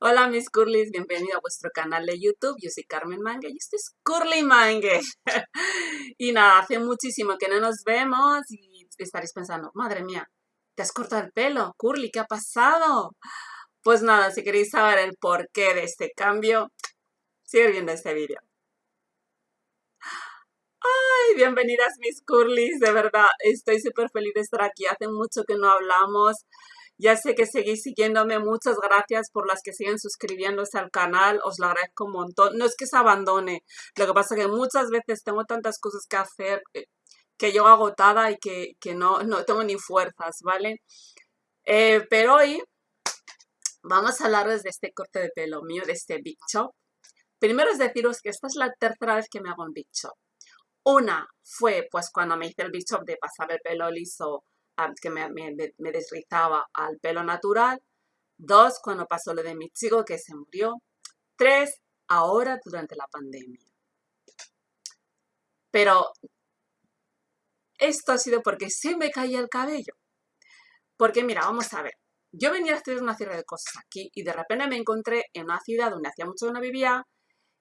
Hola mis curlis, bienvenido a vuestro canal de YouTube. Yo soy Carmen Mangue y esto es Curly Mangue. y nada, hace muchísimo que no nos vemos y estaréis pensando, madre mía, ¿te has cortado el pelo? Curly, ¿qué ha pasado? Pues nada, si queréis saber el porqué de este cambio, sigue viendo este vídeo. Ay, bienvenidas mis curlis, de verdad, estoy súper feliz de estar aquí. Hace mucho que no hablamos. Ya sé que seguís siguiéndome, muchas gracias por las que siguen suscribiéndose al canal, os lo agradezco un montón. No es que se abandone, lo que pasa es que muchas veces tengo tantas cosas que hacer eh, que yo agotada y que, no, no tengo ni fuerzas, ¿vale? Eh, pero hoy vamos a hablar de este corte de pelo mío, de este Big Chop. Primero es deciros que esta es la tercera vez que me hago un Big Chop. Una fue pues cuando me hice el Big Chop de pasar el pelo liso que me, desrizaba al pelo natural. Dos, cuando pasó lo de mi chico que se murió. Tres, ahora durante la pandemia. Pero esto ha sido porque se me caía el cabello. Porque mira, vamos a ver. Yo venía a estudiar una serie de cosas aquí y de repente me encontré en una ciudad donde hacía mucho que no vivía,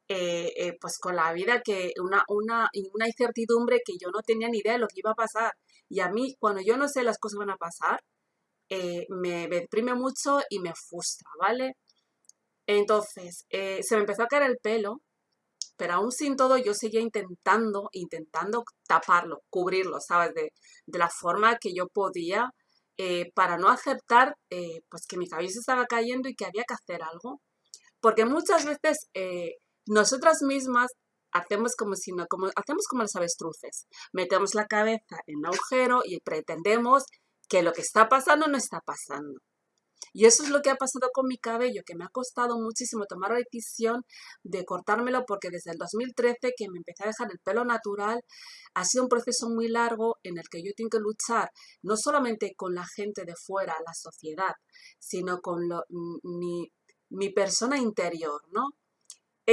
eh, eh, pues con la vida que una, una, una incertidumbre que yo no tenía ni idea de lo que iba a pasar. Y a mí, cuando yo no sé las cosas van a pasar, eh, me, deprime mucho y me frustra, ¿vale? Entonces, eh, se me empezó a caer el pelo, pero aún sin todo yo seguía intentando, intentando taparlo, cubrirlo, ¿sabes? De, la forma que yo podía eh, para no aceptar pues que mi cabello se estaba cayendo y que había que hacer algo. Porque muchas veces nosotras mismas hacemos como si no, como, hacemos como los avestruces. Metemos la cabeza en un agujero y pretendemos que lo que está pasando no está pasando. Y eso es lo que ha pasado con mi cabello, que me ha costado muchísimo tomar la decisión de cortármelo porque desde el 2013 que me empecé a dejar el pelo natural, ha sido un proceso muy largo en el que yo tengo que luchar no solamente con la gente de fuera, la sociedad, sino con mi, mi persona interior, ¿no?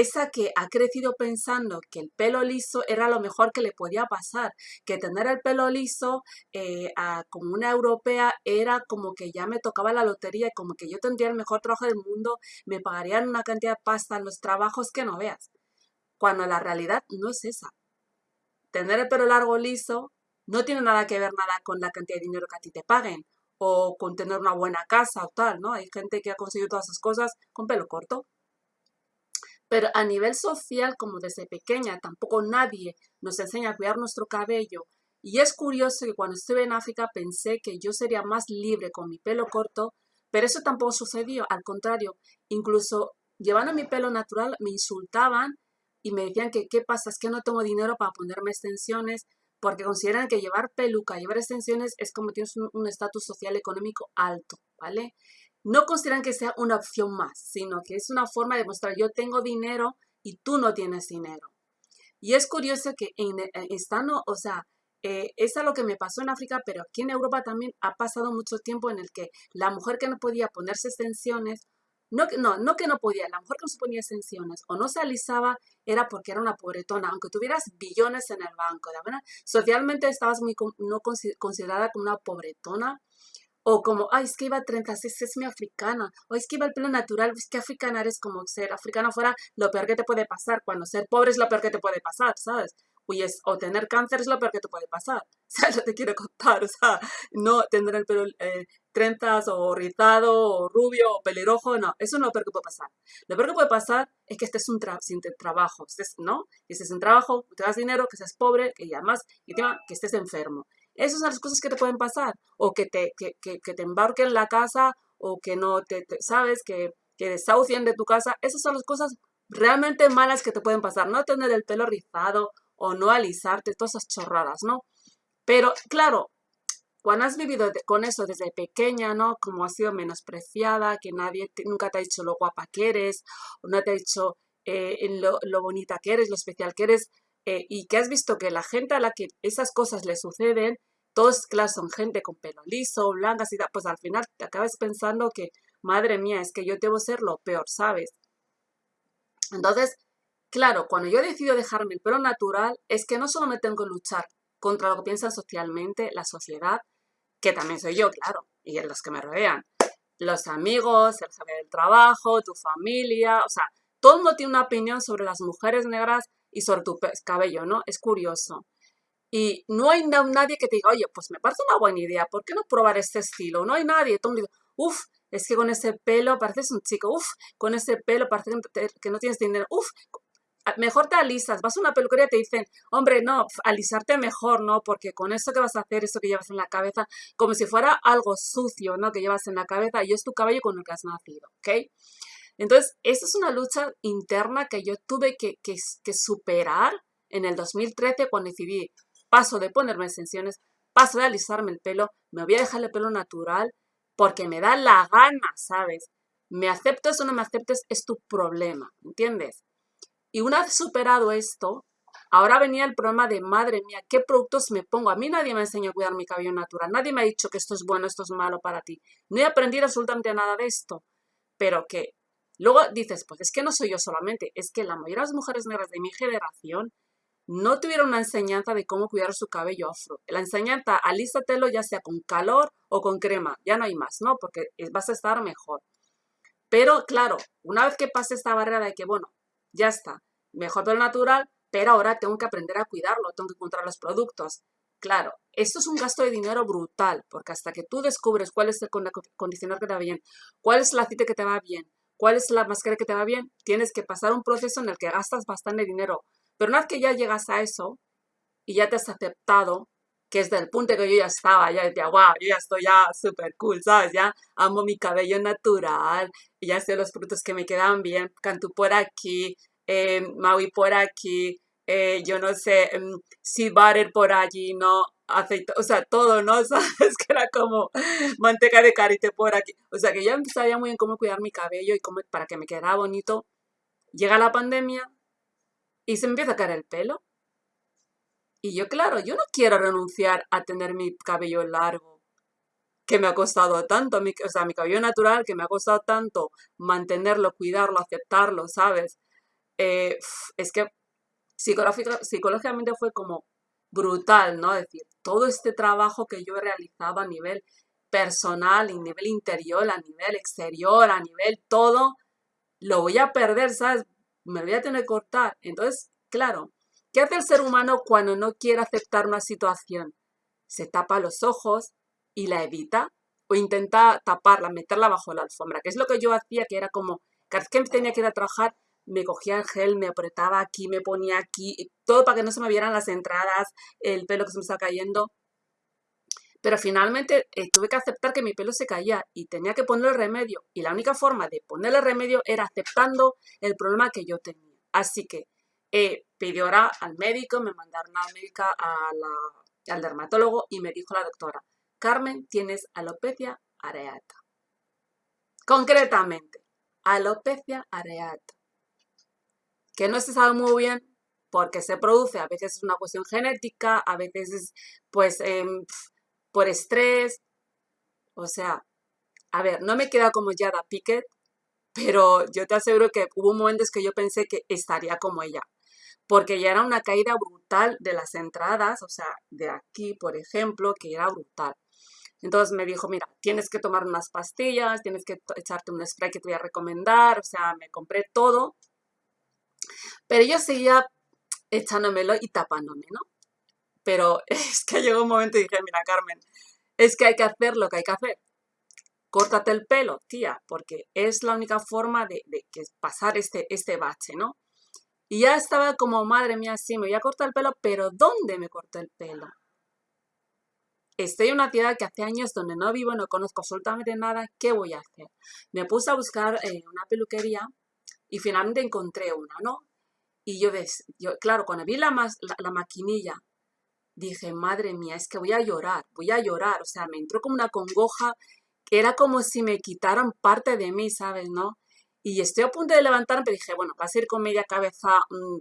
Esa que ha crecido pensando que el pelo liso era lo mejor que le podía pasar, que tener el pelo liso eh, como una europea era como que ya me tocaba la lotería, como que yo tendría el mejor trabajo del mundo, me pagarían una cantidad de pasta en los trabajos que no veas, cuando la realidad no es esa. Tener el pelo largo liso no tiene nada que ver nada con la cantidad de dinero que a ti te paguen o con tener una buena casa o tal, ¿no? Hay gente que ha conseguido todas esas cosas con pelo corto. Pero a nivel social, como desde pequeña, tampoco nadie nos enseña a cuidar nuestro cabello. Y es curioso que cuando estuve en África pensé que yo sería más libre con mi pelo corto, pero eso tampoco sucedió. Al contrario, incluso llevando mi pelo natural me insultaban y me decían que qué pasa, es que no tengo dinero para ponerme extensiones, porque consideran que llevar peluca, llevar extensiones es como tienes un estatus social económico alto, ¿vale? No consideran que sea una opción más, sino que es una forma de mostrar yo tengo dinero y tú no tienes dinero. Y es curioso que en, eh, estando, o sea, eh, es lo que me pasó en África, pero aquí en Europa también ha pasado mucho tiempo en el que la mujer que no podía ponerse extensiones, no, no, no que no podía, la mujer que no se ponía extensiones o no se alisaba era porque era una pobretona, aunque tuvieras billones en el banco, ¿de verdad? Socialmente estabas muy no considerada como una pobretona o como, ay, es que iba 36, es mi africana. O es que iba el pelo natural, es que africana eres como ser africano fuera lo peor que te puede pasar. Cuando ser pobre es lo peor que te puede pasar, ¿sabes? o tener cáncer es lo peor que te puede pasar. O sea, yo te quiero contar, o sea, no tener el pelo eh, trenzas o rizado o rubio o pelirrojo, no, eso no es lo peor que puede pasar. Lo peor que puede pasar es que estés un sin trabajo, estés, ¿no? Que estés en trabajo, te das dinero, que seas pobre, que además, y encima, que estés enfermo. Esas son las cosas que te pueden pasar. O que te, que, que, que te embarquen en la casa o que no te, sabes, que, que desahucien de tu casa. Esas son las cosas realmente malas que te pueden pasar. No tener el pelo rizado o no alisarte, todas esas chorradas, ¿no? Pero claro, cuando has vivido con eso desde pequeña, ¿no? Como has sido menospreciada, que nadie nunca te ha dicho lo guapa que eres, o no te ha dicho eh, lo, lo, bonita que eres, lo especial que eres, eh, y que has visto que la gente a la que esas cosas le suceden, todos, claro, son gente con pelo liso, blancas y tal, pues al final te acabas pensando que, madre mía, es que yo debo ser lo peor, ¿sabes? Entonces, claro, cuando yo decido dejarme el pelo natural, es que no solo me tengo que luchar contra lo que piensan socialmente, la sociedad, que también soy yo, claro, y en los que me rodean, los amigos, el jefe del trabajo, tu familia, o sea, todo el mundo tiene una opinión sobre las mujeres negras y sobre tu cabello, ¿no? Es curioso. Y no hay nadie que te diga, oye, pues me parece una buena idea, ¿por qué no probar este estilo? No hay nadie. Todo el mundo uff, es que con ese pelo pareces un chico, uff, con ese pelo parece que no tienes dinero, uff, mejor te alisas. Vas a una peluquería y te dicen, hombre, no, alisarte mejor, ¿no? Porque con eso que vas a hacer, eso que llevas en la cabeza, como si fuera algo sucio, ¿no? Que llevas en la cabeza y es tu cabello con el que has nacido, ¿ok? Entonces, esa es una lucha interna que yo tuve que, superar en el 2013 cuando decidí, paso de ponerme extensiones, paso de alisarme el pelo, me voy a dejar el pelo natural porque me da la gana, ¿sabes? Me aceptes o no me aceptes es tu problema, ¿entiendes? Y una vez superado esto, ahora venía el problema de, madre mía, ¿qué productos me pongo? A mí nadie me enseñó a cuidar mi cabello natural, nadie me ha dicho que esto es bueno, esto es malo para ti. No he aprendido absolutamente nada de esto, pero que luego dices, pues es que no soy yo solamente, es que la mayoría de las mujeres negras de mi generación no tuvieron una enseñanza de cómo cuidar su cabello afro. La enseñanza, alísatelo ya sea con calor o con crema, ya no hay más, ¿no? Porque vas a estar mejor. Pero claro, una vez que pase esta barrera de que, bueno, ya está, mejor todo lo natural, pero ahora tengo que aprender a cuidarlo, tengo que encontrar los productos. Claro, esto es un gasto de dinero brutal, porque hasta que tú descubres cuál es el condicionador que te va bien, cuál es el aceite que te va bien, cuál es la máscara que te va bien, tienes que pasar un proceso en el que gastas bastante dinero. Pero una vez que ya llegas a eso y ya te has aceptado, que es del punto que yo ya estaba, ya decía, wow, yo ya estoy ya súper cool, ¿sabes? Ya amo mi cabello natural, ya sé los frutos que me quedan bien, Cantú por aquí, eh, Maui por aquí, eh, yo no sé, Sea Butter por allí, ¿no? Aceite, o sea, todo, ¿no? ¿Sabes? Que era como manteca de carite por aquí. O sea, que ya sabía muy bien cómo cuidar mi cabello y cómo, para que me quedara bonito. Llega la pandemia y se empieza a caer el pelo. Y yo, claro, yo no quiero renunciar a tener mi cabello largo, que me ha costado tanto, o sea, mi cabello natural, que me ha costado tanto mantenerlo, cuidarlo, aceptarlo, ¿sabes? Eh, es que psicológicamente fue como brutal, ¿no? Decir, todo este trabajo que yo he realizado a nivel personal, a nivel interior, a nivel exterior, a nivel todo, lo voy a perder, ¿sabes? Me voy a tener que cortar. Entonces, claro, ¿Qué hace el ser humano cuando no quiere aceptar una situación? Se tapa los ojos y la evita o intenta taparla, meterla bajo la alfombra, que es lo que yo hacía, que era como, cada vez que tenía que ir a trabajar, me cogía el gel, me apretaba aquí, me ponía aquí, todo para que no se me vieran las entradas, el pelo que se me estaba cayendo. Pero finalmente eh, tuve que aceptar que mi pelo se caía y tenía que ponerle remedio. Y la única forma de ponerle remedio era aceptando el problema que yo tenía. Así que eh, pidió ahora al médico, me mandaron a la médica, al dermatólogo y me dijo la doctora, Carmen, tienes alopecia areata. Concretamente, alopecia areata. Que no se sabe muy bien porque se produce, a veces es una cuestión genética, a veces es pues em, por estrés. O sea, a ver, no me queda como Yada Pickett, pero yo te aseguro que hubo momentos que yo pensé que estaría como ella porque ya era una caída brutal de las entradas, o sea, de aquí, por ejemplo, que era brutal. Entonces me dijo, mira, tienes que tomar unas pastillas, tienes que echarte un spray que te voy a recomendar, o sea, me compré todo. Pero yo seguía echándomelo y tapándome, ¿no? Pero es que llegó un momento y dije, mira, Carmen, es que hay que hacer lo que hay que hacer. Córtate el pelo, tía, porque es la única forma de, de pasar este, este bache, ¿no? Y ya estaba como, madre mía, sí, me voy a cortar el pelo, pero ¿dónde me corté el pelo? Estoy en una ciudad que hace años donde no vivo, no conozco absolutamente nada, ¿qué voy a hacer? Me puse a buscar eh, una peluquería y finalmente encontré una, ¿no? Y yo, ves, claro, cuando vi la, la, maquinilla, dije, madre mía, es que voy a llorar, voy a llorar. O sea, me entró como una congoja, que era como si me quitaran parte de mí, ¿sabes? ¿No? Y estoy a punto de levantarme, pero dije, bueno, va a ser con media cabeza mm,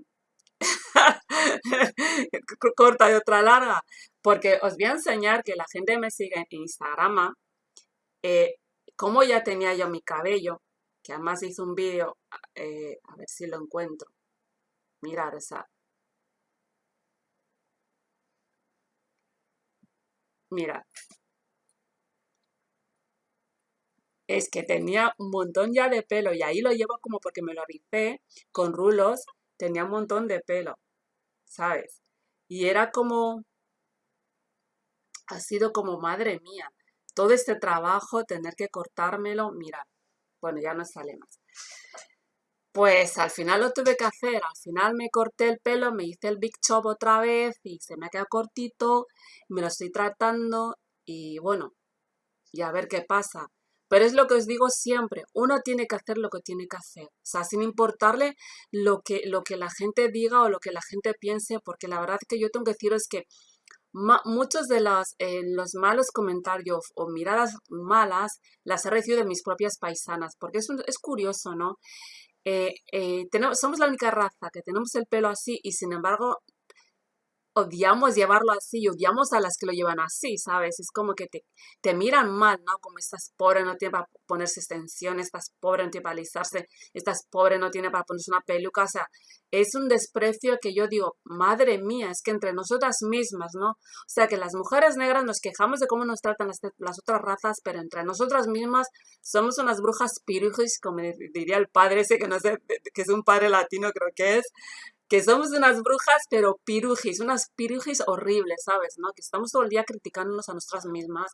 corta y otra larga. Porque os voy a enseñar que la gente me sigue en Instagram, eh, como ya tenía yo mi cabello, que además hice un vídeo, eh, a ver si lo encuentro. Mirar esa. Mira, es que tenía un montón ya de pelo y ahí lo llevo como porque me lo avisé con rulos, tenía un montón de pelo, ¿sabes? Y era como, ha sido como, madre mía, todo este trabajo, tener que cortármelo, mira, bueno, ya no sale más. Pues al final lo tuve que hacer, al final me corté el pelo, me hice el Big Chop otra vez y se me ha quedado cortito, me lo estoy tratando y bueno, y a ver qué pasa. Pero es lo que os digo siempre, uno tiene que hacer lo que tiene que hacer, o sea, sin importarle lo que, lo que la gente diga o lo que la gente piense, porque la verdad que yo tengo que deciros que muchos de los, eh, los malos comentarios o miradas malas las he recibido de mis propias paisanas, porque es, es curioso, ¿no? Eh, eh, tenemos, somos la única raza que tenemos el pelo así y sin embargo odiamos llevarlo así, odiamos a las que lo llevan así, ¿sabes? Es como que te, te miran mal, ¿no? Como estás pobre, no tiene para ponerse extensiones, estás pobre, no tiene para alisarse, estás pobre, no tiene para ponerse una peluca, o sea, es un desprecio que yo digo, madre mía, es que entre nosotras mismas, ¿no? O sea, que las mujeres negras nos quejamos de cómo nos tratan las, las otras razas, pero entre nosotras mismas somos unas brujas pirujis, como diría el padre ese, que no sé, que es un padre latino, creo que es, que somos unas brujas, pero pirujis, unas pirujis horribles, ¿sabes? ¿No? Que estamos todo el día criticándonos a nosotras mismas.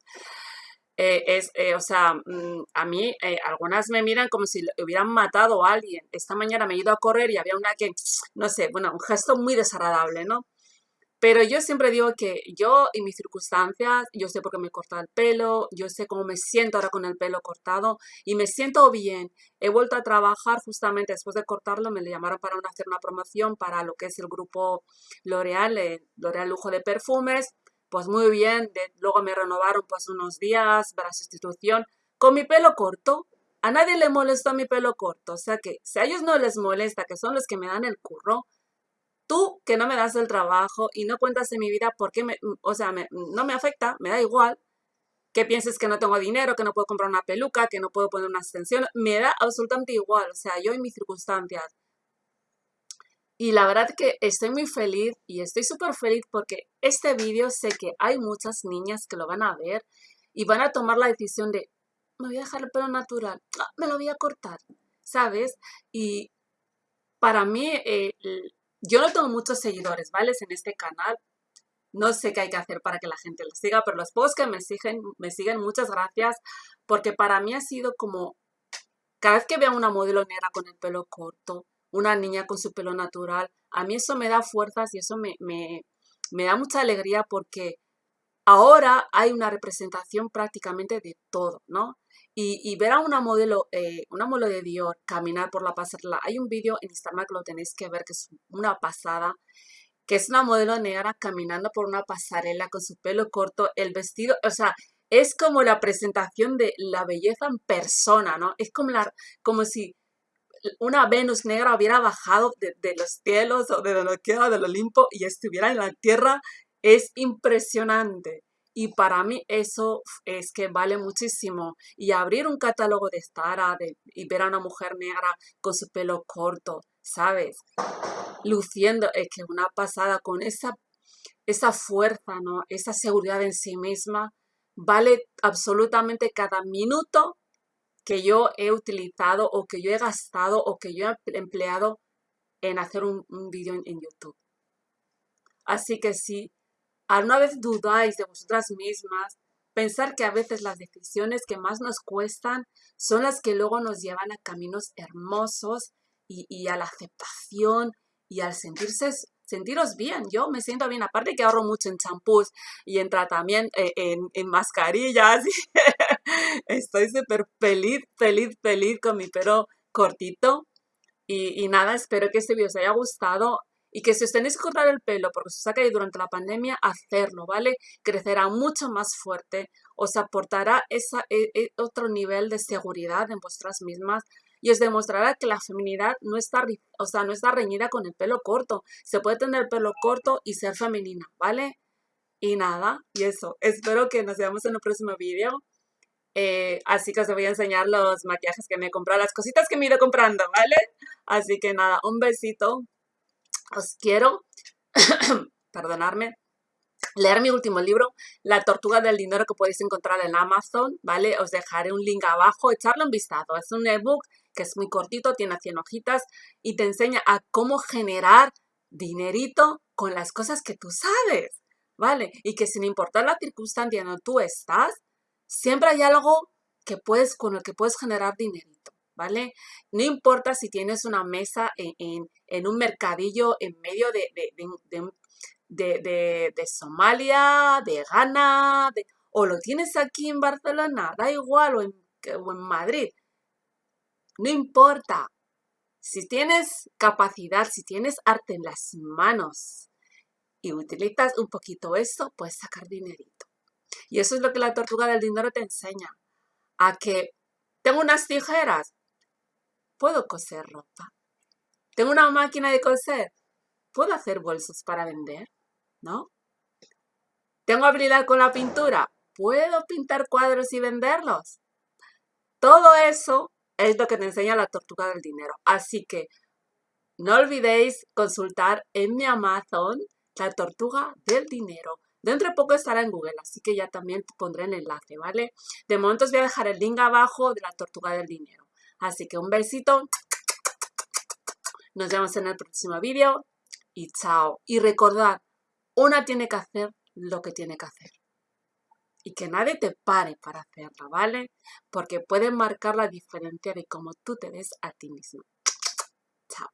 Eh, es, eh, o sea, mm, a mí eh, algunas me miran como si hubieran matado a alguien. Esta mañana me he ido a correr y había una que, no sé, bueno, un gesto muy desagradable, ¿no? Pero yo siempre digo que yo y mis circunstancias, yo sé por qué me he cortado el pelo, yo sé cómo me siento ahora con el pelo cortado y me siento bien. He vuelto a trabajar justamente después de cortarlo, me le llamaron para hacer una promoción para lo que es el grupo L'Oreal, eh, L'Oreal Lujo de Perfumes. Pues muy bien, luego me renovaron pues unos días para sustitución con mi pelo corto. A nadie le molestó mi pelo corto, o sea que si a ellos no les molesta, que son los que me dan el curro, tú que no me das el trabajo y no cuentas en mi vida porque, me, o sea, no me afecta, me da igual, que pienses que no tengo dinero, que no puedo comprar una peluca, que no puedo poner una extensión, me da absolutamente igual, o sea, yo y mis circunstancias. Y la verdad que estoy muy feliz y estoy súper feliz porque este vídeo sé que hay muchas niñas que lo van a ver y van a tomar la decisión de, me voy a dejar el pelo natural, ah, me lo voy a cortar, ¿sabes? Y para mí eh, yo no tengo muchos seguidores, ¿vale? En este canal. No sé qué hay que hacer para que la gente lo siga, pero los pocos que me siguen, me siguen, muchas gracias, porque para mí ha sido como, cada vez que veo a una modelo negra con el pelo corto, una niña con su pelo natural, a mí eso me da fuerzas y eso me, me, me da mucha alegría porque ahora hay una representación prácticamente de todo, ¿no? Y, ver a una modelo, eh, una modelo de Dior caminar por la pasarela. Hay un vídeo en Instagram que lo tenéis que ver, que es una pasada, que es una modelo negra caminando por una pasarela con su pelo corto, el vestido, o sea, es como la presentación de la belleza en persona, ¿no? Es como, la, como si una Venus negra hubiera bajado de, de los cielos o de donde queda del Olimpo y estuviera en la tierra. Es impresionante. Y para mí eso es que vale muchísimo. Y abrir un catálogo de Zara y ver a una mujer negra con su pelo corto, ¿sabes? Luciendo, es que una pasada con esa, esa fuerza, ¿no? Esa seguridad en sí misma, vale absolutamente cada minuto que yo he utilizado o que yo he gastado o que yo he empleado en hacer un, vídeo en, en YouTube. Así que sí, una vez dudáis de vosotras mismas, pensar que a veces las decisiones que más nos cuestan son las que luego nos llevan a caminos hermosos y, a la aceptación y al sentirse sentiros bien. Yo me siento bien, aparte que ahorro mucho en champús y en tratamiento, eh, en, mascarillas. Estoy súper feliz, feliz, feliz con mi pelo cortito. Y, y, nada, espero que este video os haya gustado y que si os tenéis que cortar el pelo porque os ha caído durante la pandemia, hacerlo, ¿vale? Crecerá mucho más fuerte, os aportará esa, e, e, otro nivel de seguridad en vuestras mismas y os demostrará que la feminidad no está, o sea, no está reñida con el pelo corto. Se puede tener pelo corto y ser femenina, ¿vale? Y nada, y eso. Espero que nos veamos en el próximo vídeo. Eh, así que os voy a enseñar los maquillajes que me he comprado, las cositas que me he ido comprando, ¿vale? Así que nada, un besito os quiero, perdonarme, leer mi último libro, La tortuga del dinero que podéis encontrar en Amazon, ¿vale? Os dejaré un link abajo, echarle un vistazo. Es un ebook que es muy cortito, tiene 100 hojitas y te enseña a cómo generar dinerito con las cosas que tú sabes, ¿vale? Y que sin importar la circunstancia en donde tú estás, siempre hay algo que puedes, con el que puedes generar dinerito, ¿vale? No importa si tienes una mesa en, un mercadillo en medio de, de, Somalia, de Ghana, o lo tienes aquí en Barcelona, da igual, o en, o en Madrid. No importa. Si tienes capacidad, si tienes arte en las manos y utilizas un poquito eso, puedes sacar dinerito. Y eso es lo que la tortuga del dinero te enseña. A que tengo unas tijeras, puedo coser ropa. Tengo una máquina de coser, puedo hacer bolsos para vender. ¿no? ¿Tengo habilidad con la pintura? ¿Puedo pintar cuadros y venderlos? Todo eso es lo que te enseña la tortuga del dinero. Así que no olvidéis consultar en mi Amazon la tortuga del dinero. Dentro de poco estará en Google, así que ya también te pondré el enlace, ¿vale? De momento os voy a dejar el link abajo de la tortuga del dinero. Así que un besito. Nos vemos en el próximo vídeo y chao. Y recordad, una tiene que hacer lo que tiene que hacer. Y que nadie te pare para hacerlo, ¿vale? Porque puede marcar la diferencia de cómo tú te ves a ti mismo. Chao.